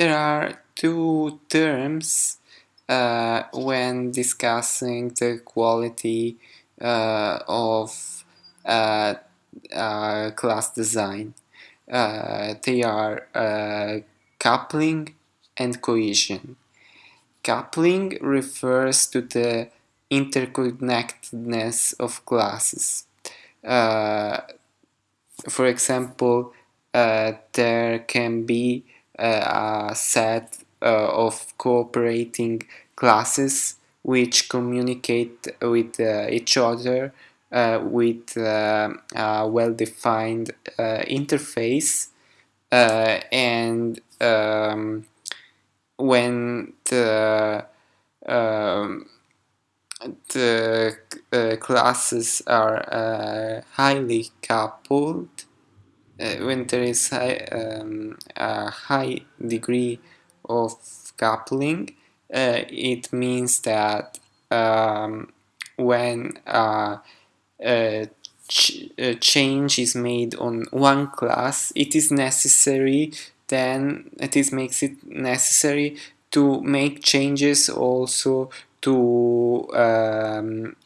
there are two terms uh, when discussing the quality uh, of uh, uh class design. Uh, they are uh, coupling and cohesion. Coupling refers to the interconnectedness of classes. for example, there can be a set uh, of cooperating classes which communicate with uh, each other uh, with a well-defined interface and um, when the um, the uh, classes are uh, highly coupled uh, when there is high, um, a high degree of coupling. Uh, it means that um, when uh, a, ch change is made on one class it is necessary then it is makes it necessary to make changes also to um,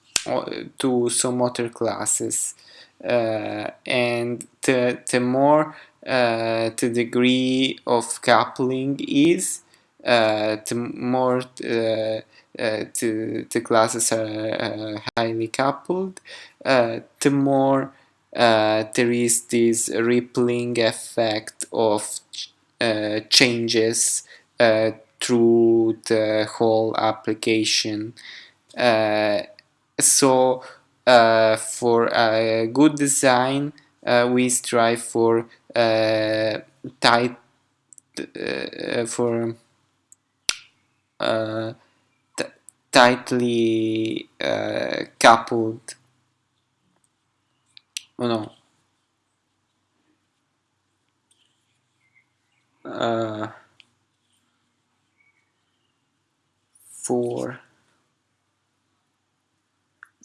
to some other classes. uh, and the, the more uh, the degree of coupling is, uh, the more the, the classes are highly coupled, the more uh, there is this rippling effect of uh, changes uh, through the whole application. so uh, for a good design uh, we strive for uh, tight for tightly coupled. Oh no. Uh, for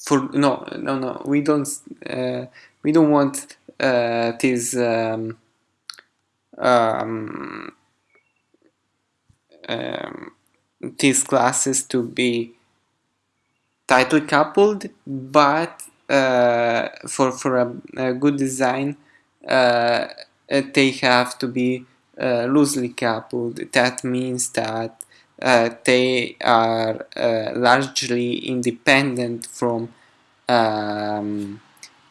for no no no we don't uh, we don't want uh, this um, um, um, these classes to be tightly coupled but uh, for for a, a good design uh, they have to be uh, loosely coupled. That means that they are uh, largely independent from um,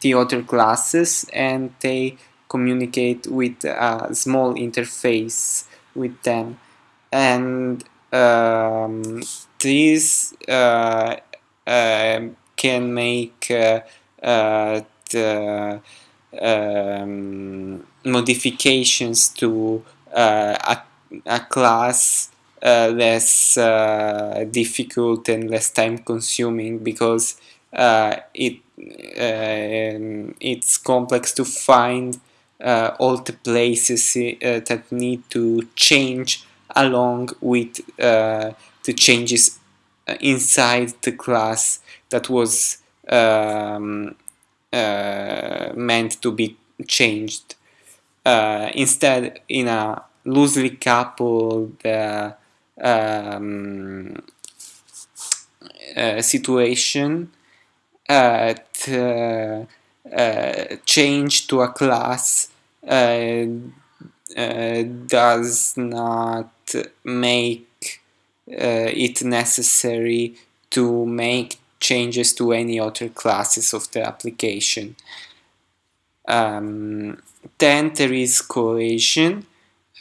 the other classes and they communicate with a small interface with them. And um, this uh, uh, can make uh, uh the um, modifications to uh, a, a, class uh, less difficult and less time consuming because uh, it uh, it's complex to find uh, all the places that need to change along with the changes inside the class that was um, uh, meant to be changed. Uh, instead, in a loosely coupled uh, um, situation, uh, uh, change to a class uh, does not make it necessary to make changes to any other classes of the application. Um, then there is cohesion,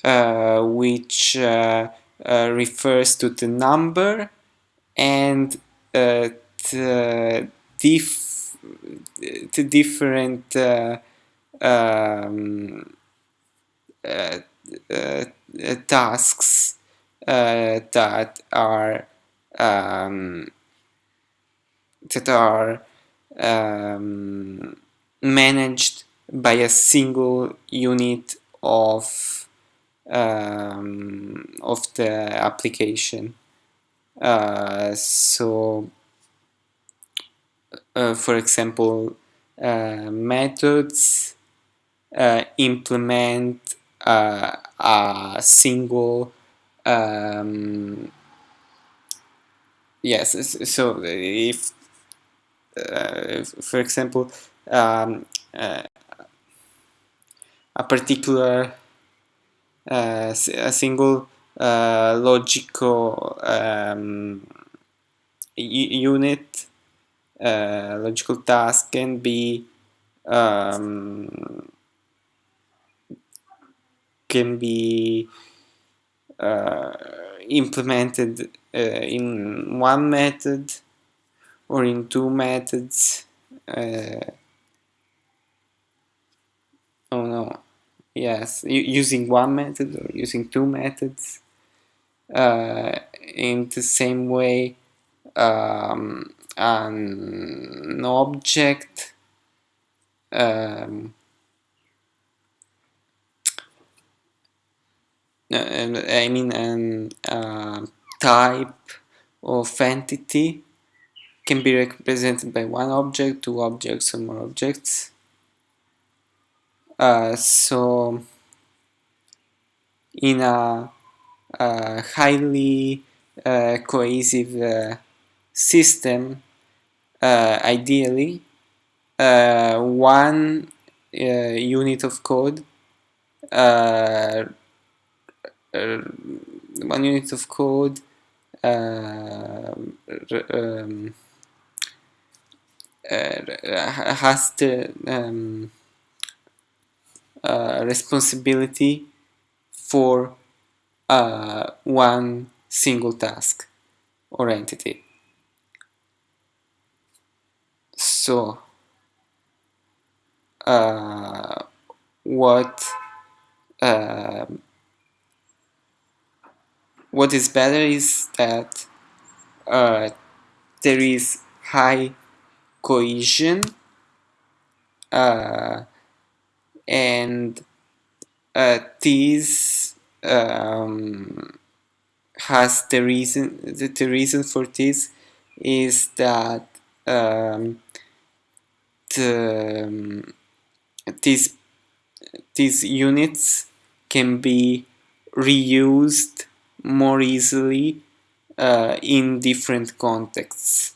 uh, which uh, uh, refers to the number and the dif the different uh, um, uh, uh, tasks that are um, that are um, managed by a single unit of um, of the application. Uh, so uh, for example, uh, methods uh, implement a single um, yes so if uh, for example um, uh, a particular uh, a single uh, logical um, unit uh, logical task can be um, can be uh, implemented uh, in one method or in two methods uh, oh no yes using one method or using two methods uh, in the same way um, an object um, I mean an uh, type of entity can be represented by one object, two objects, or more objects. Uh, so in a, a highly uh, cohesive uh, system, uh, ideally, uh, one uh, unit of code one unit of code um, has to um, uh, responsibility for uh, one single task or entity. So, uh, what uh, what is better is that uh, there is high cohesion uh, and uh, this um, has the reason the, the, reason for this is that um, the, these these units can be reused more easily uh, in different contexts.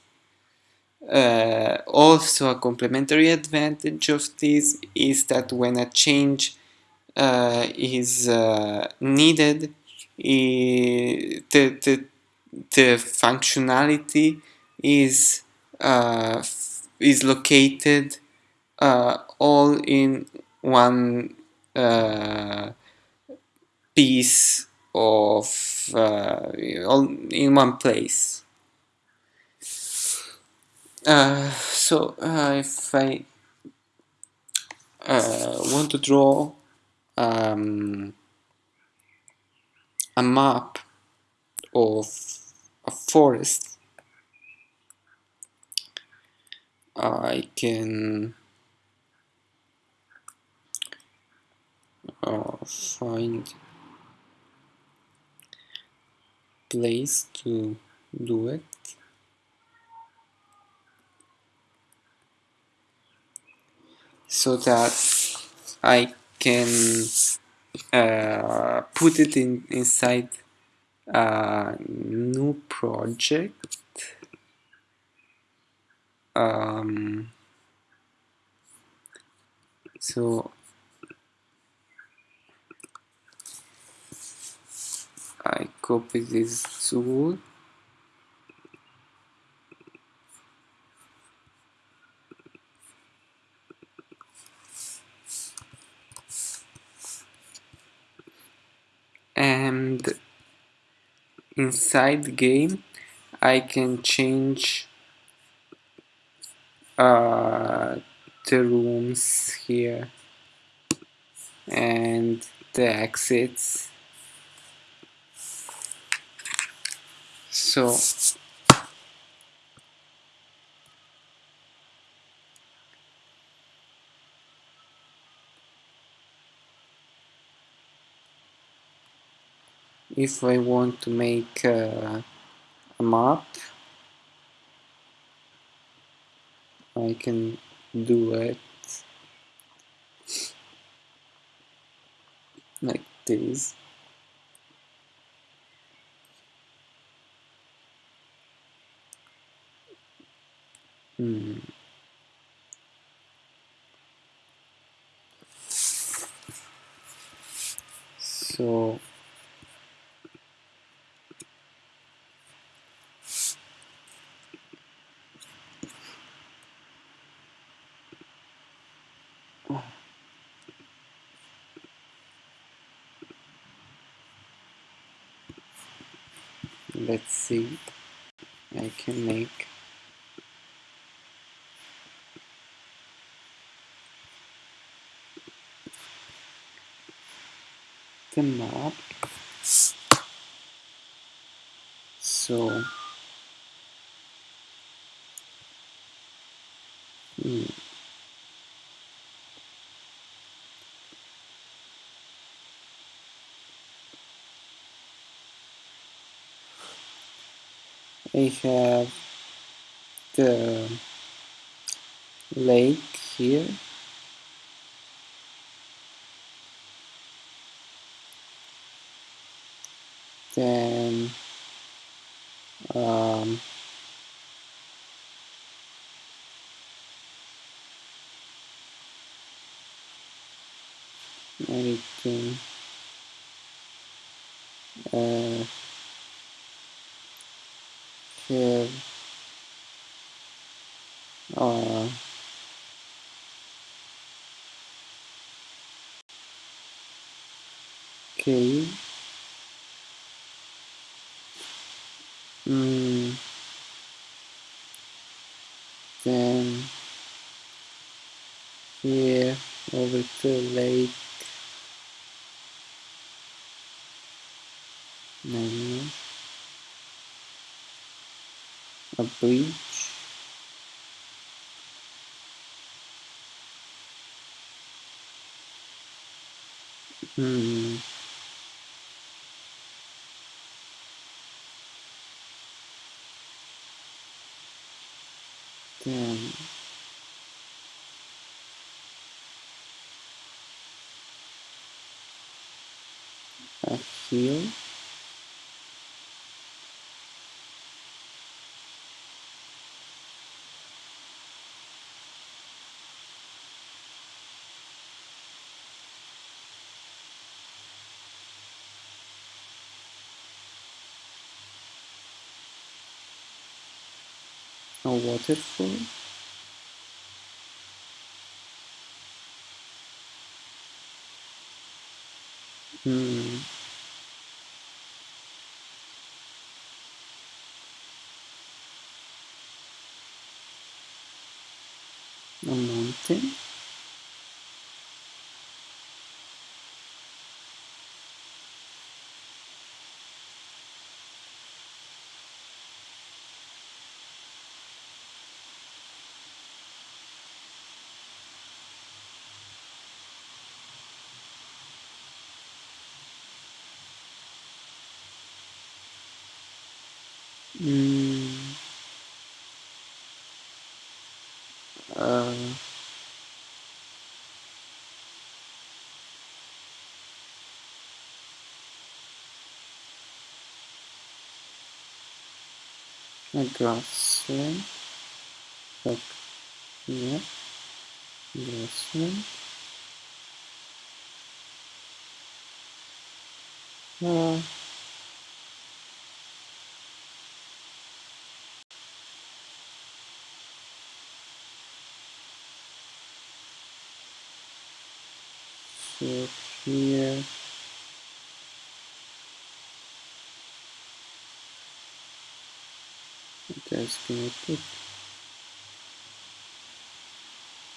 Uh, also a complementary advantage of this is that when a change uh, is uh, needed the, the, the functionality is uh, is located uh, all in one piece of uh, all in one place. Uh, so uh, if I uh, want to draw um, a map of a forest, I can uh, find place to do it so that I can uh, put it in inside a new project. Um, so I copy this tool and inside the game I can change uh, the rooms here and the exits. So if I want to make uh, a map I can do it like this hmm. so let's see. I can make the map. So I have the lake here then um, anything uh, have okay. Mm, then here over to lake. Menu a bridge hmm, then a a waterfall hmm, a mountain mm, uh, a grassland like yeah grassland so here gonna put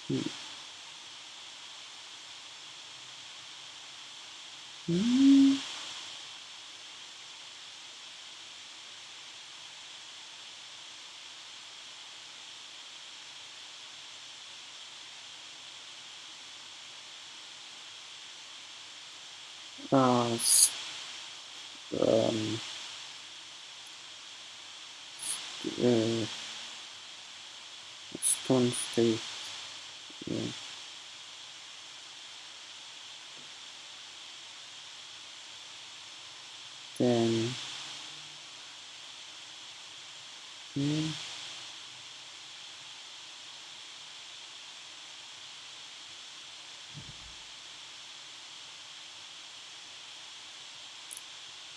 hmm. Hmm. uh, um, uh, stone state. Yeah. Then yeah.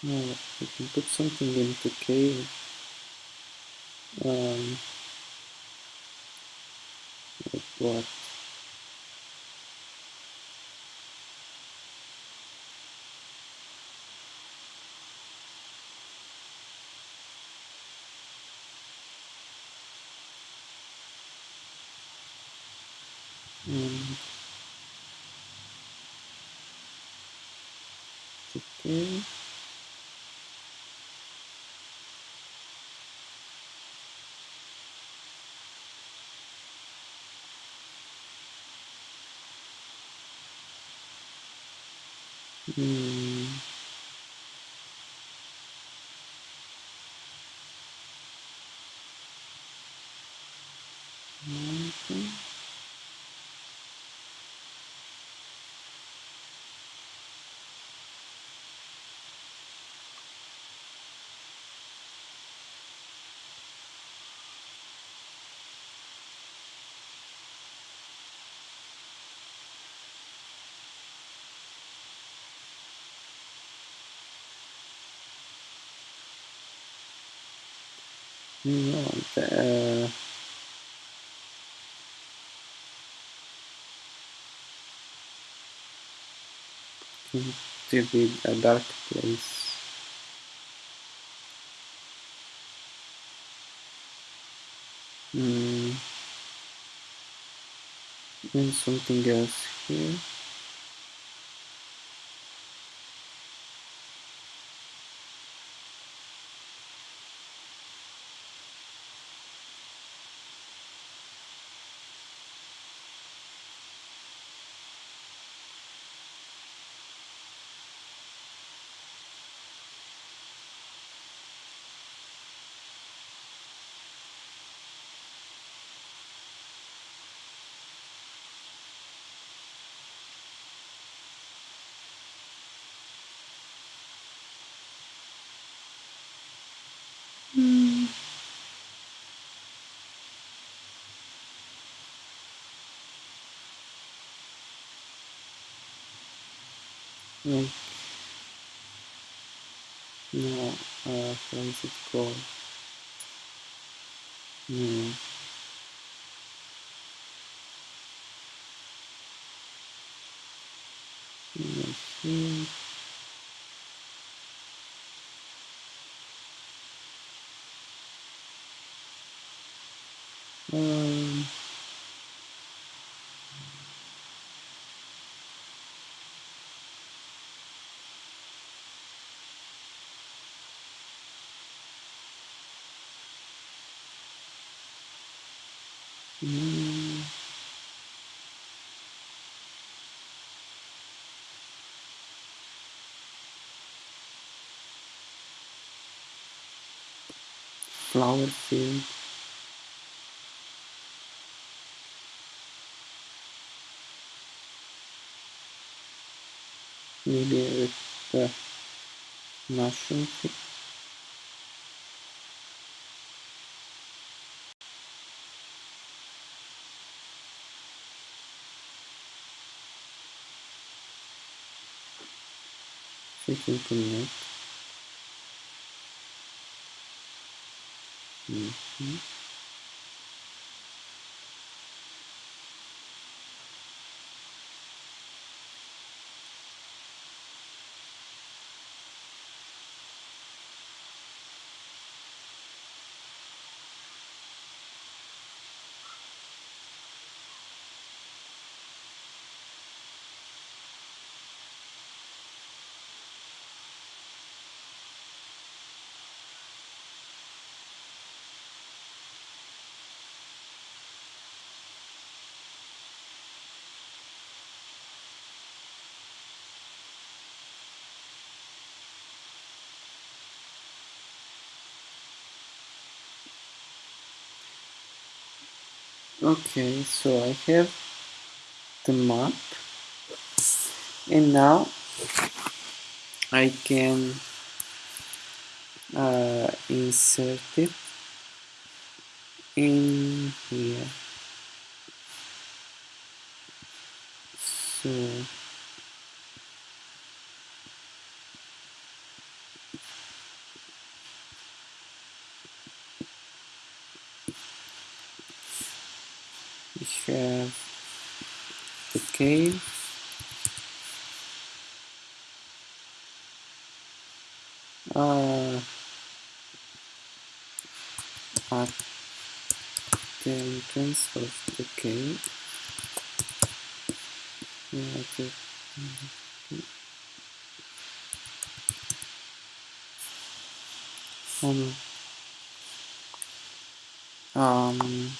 Now we can put something into K um, what? Um, okay. Hmm. Okay. Uh, to be a dark place. Hmm. And something else here. Like, no, uh, how is it called? No. Like here. Um, hmm. Flower field. Maybe with the mushroom field. Connect. Mm-hmm. Okay, so I have the map and now I can uh, insert it in here. So we have. The cave uh, at the entrance of the cave yeah, um, um,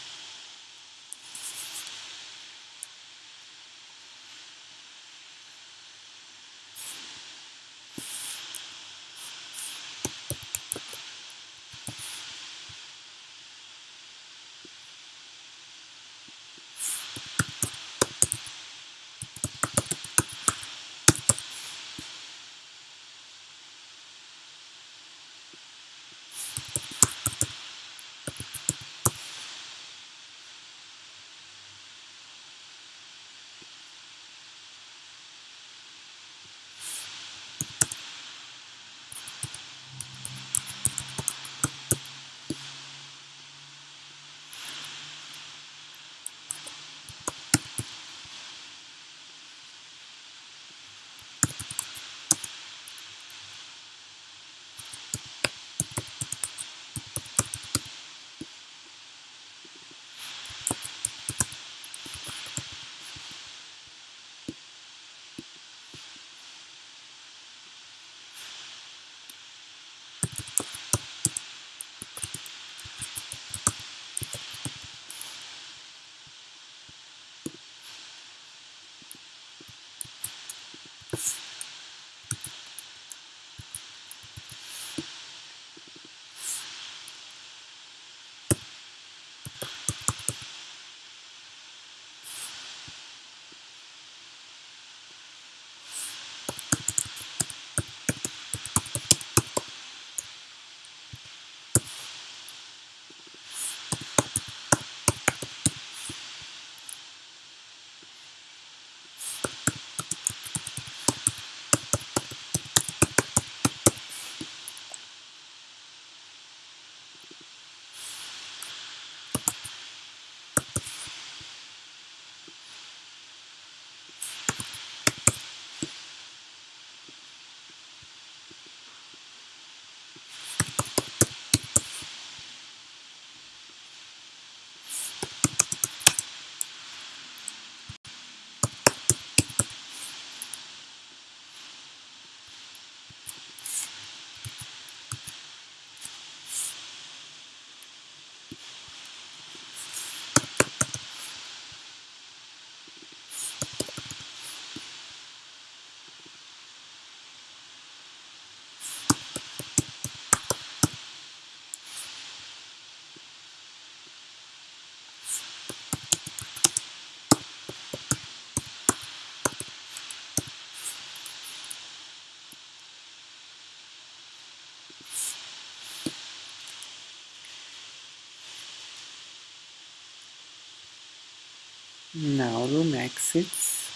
now room exits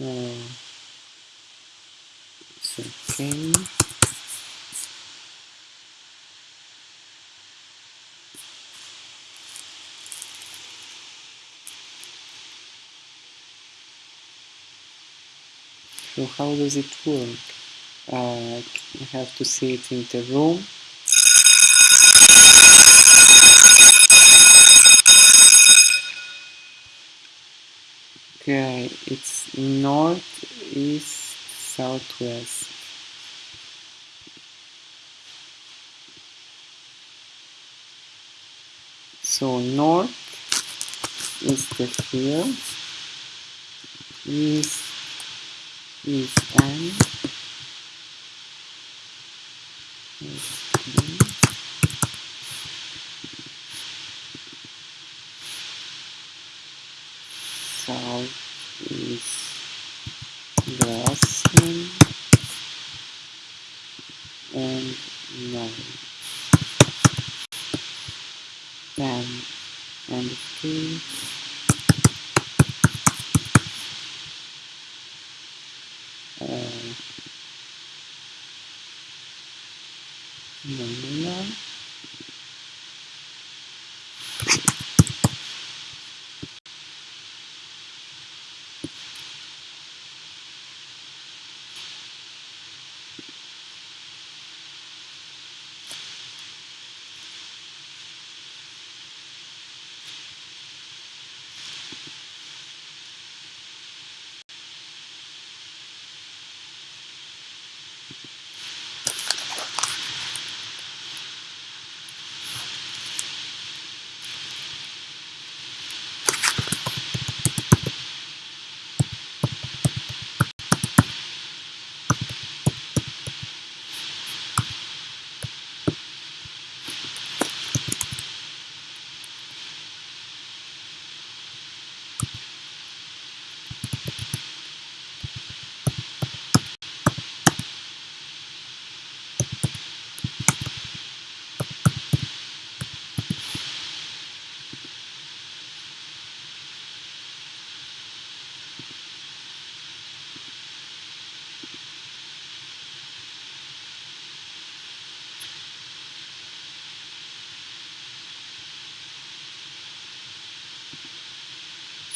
uh, so how does it work? Uh, I have to see it in the room Okay, it's north, east, southwest. So north is the hill, east is N,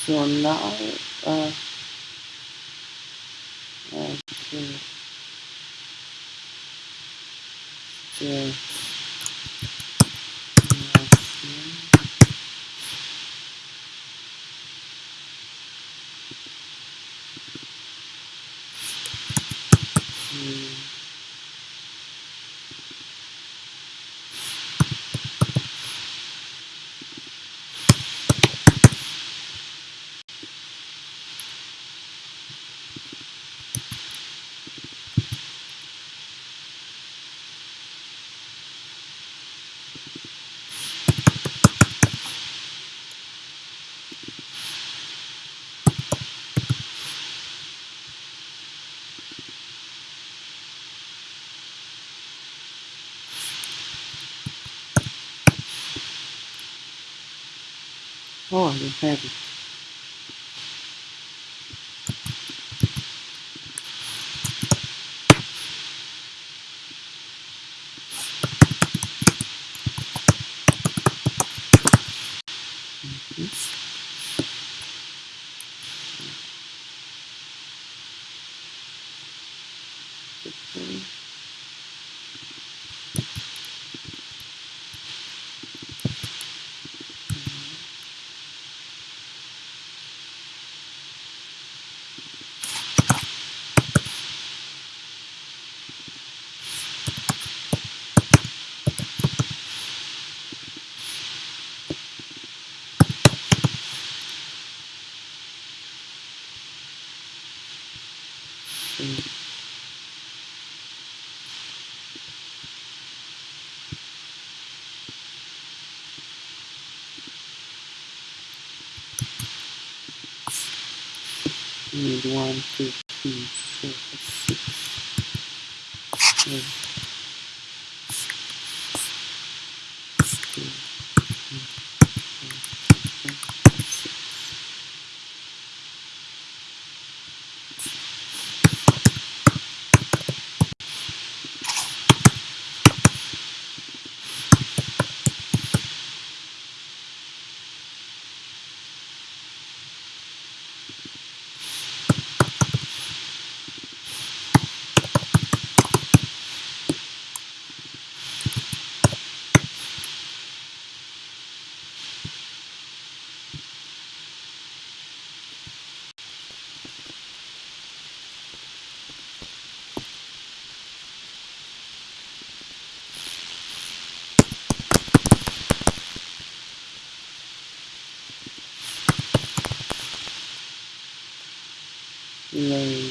so now uh, okay so Oh, don't have it. Need one, two, like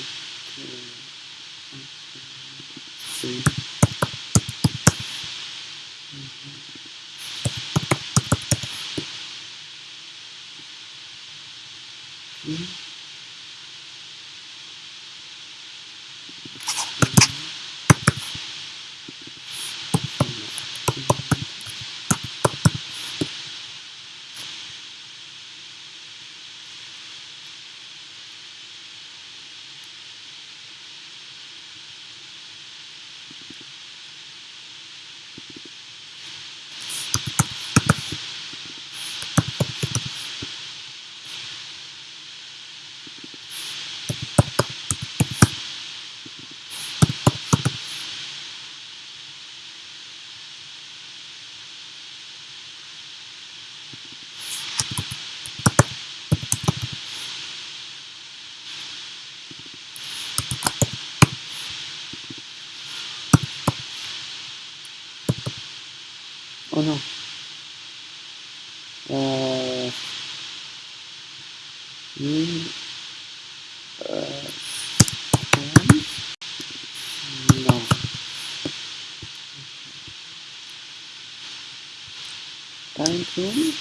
19,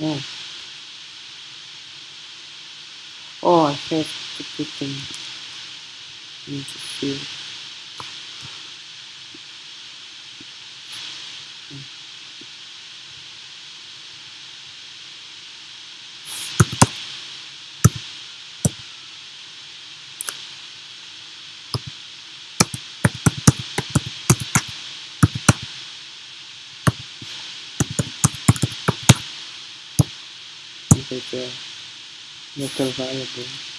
Yeah. Oh, I have to put them into here. Field. data local variable.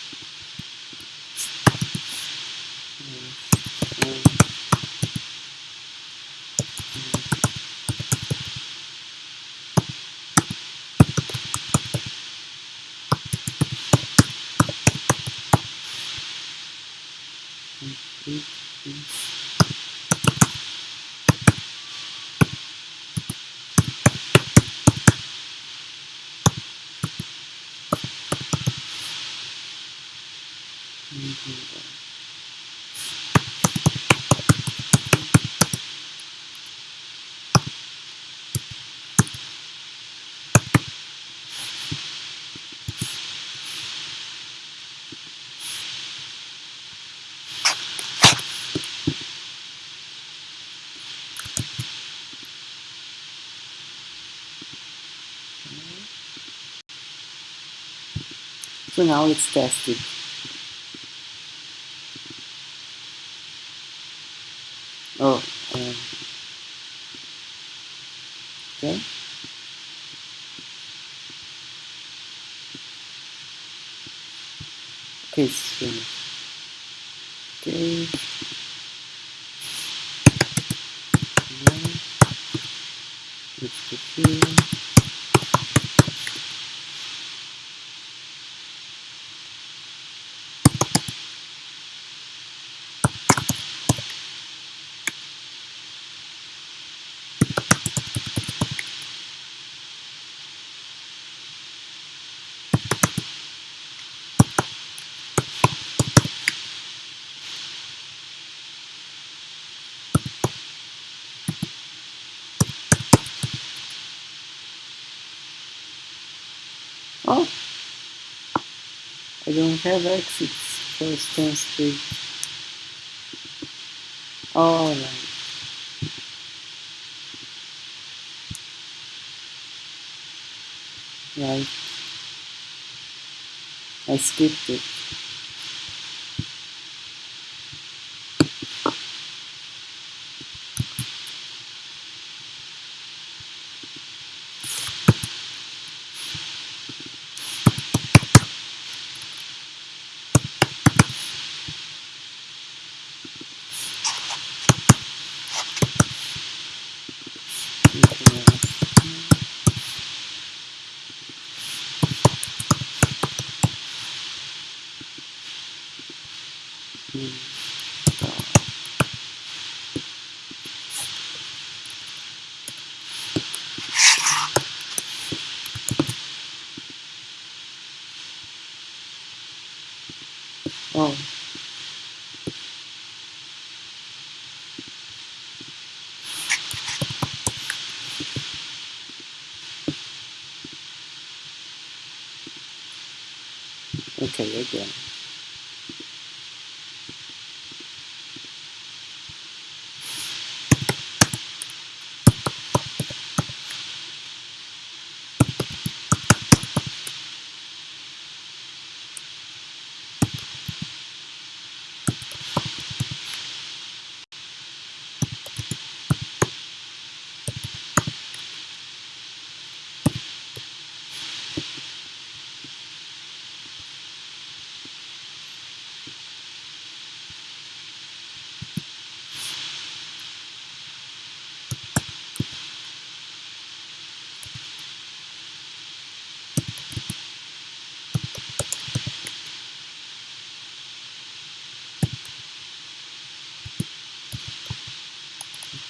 So now let's test it. Oh, um, okay okay. Now, it's the field. Oh, I don't have exits for stance 3. Oh, right. Right. I skipped it. Okay, again.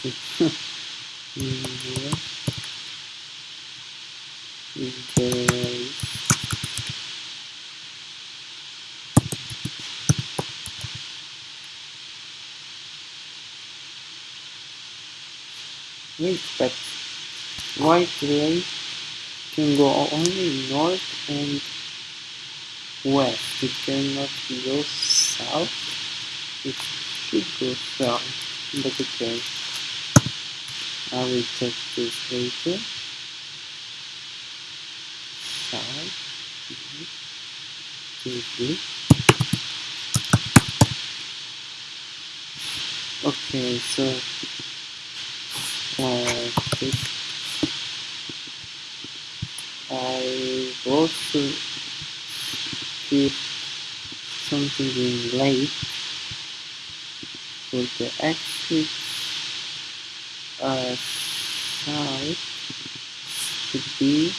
Here is the wait, but white ray can go only north and west. It cannot go south. It should go south, but okay. I will check this later. South. Mhm. Okay, so uh, I also keep something in late for the exit uh, side to be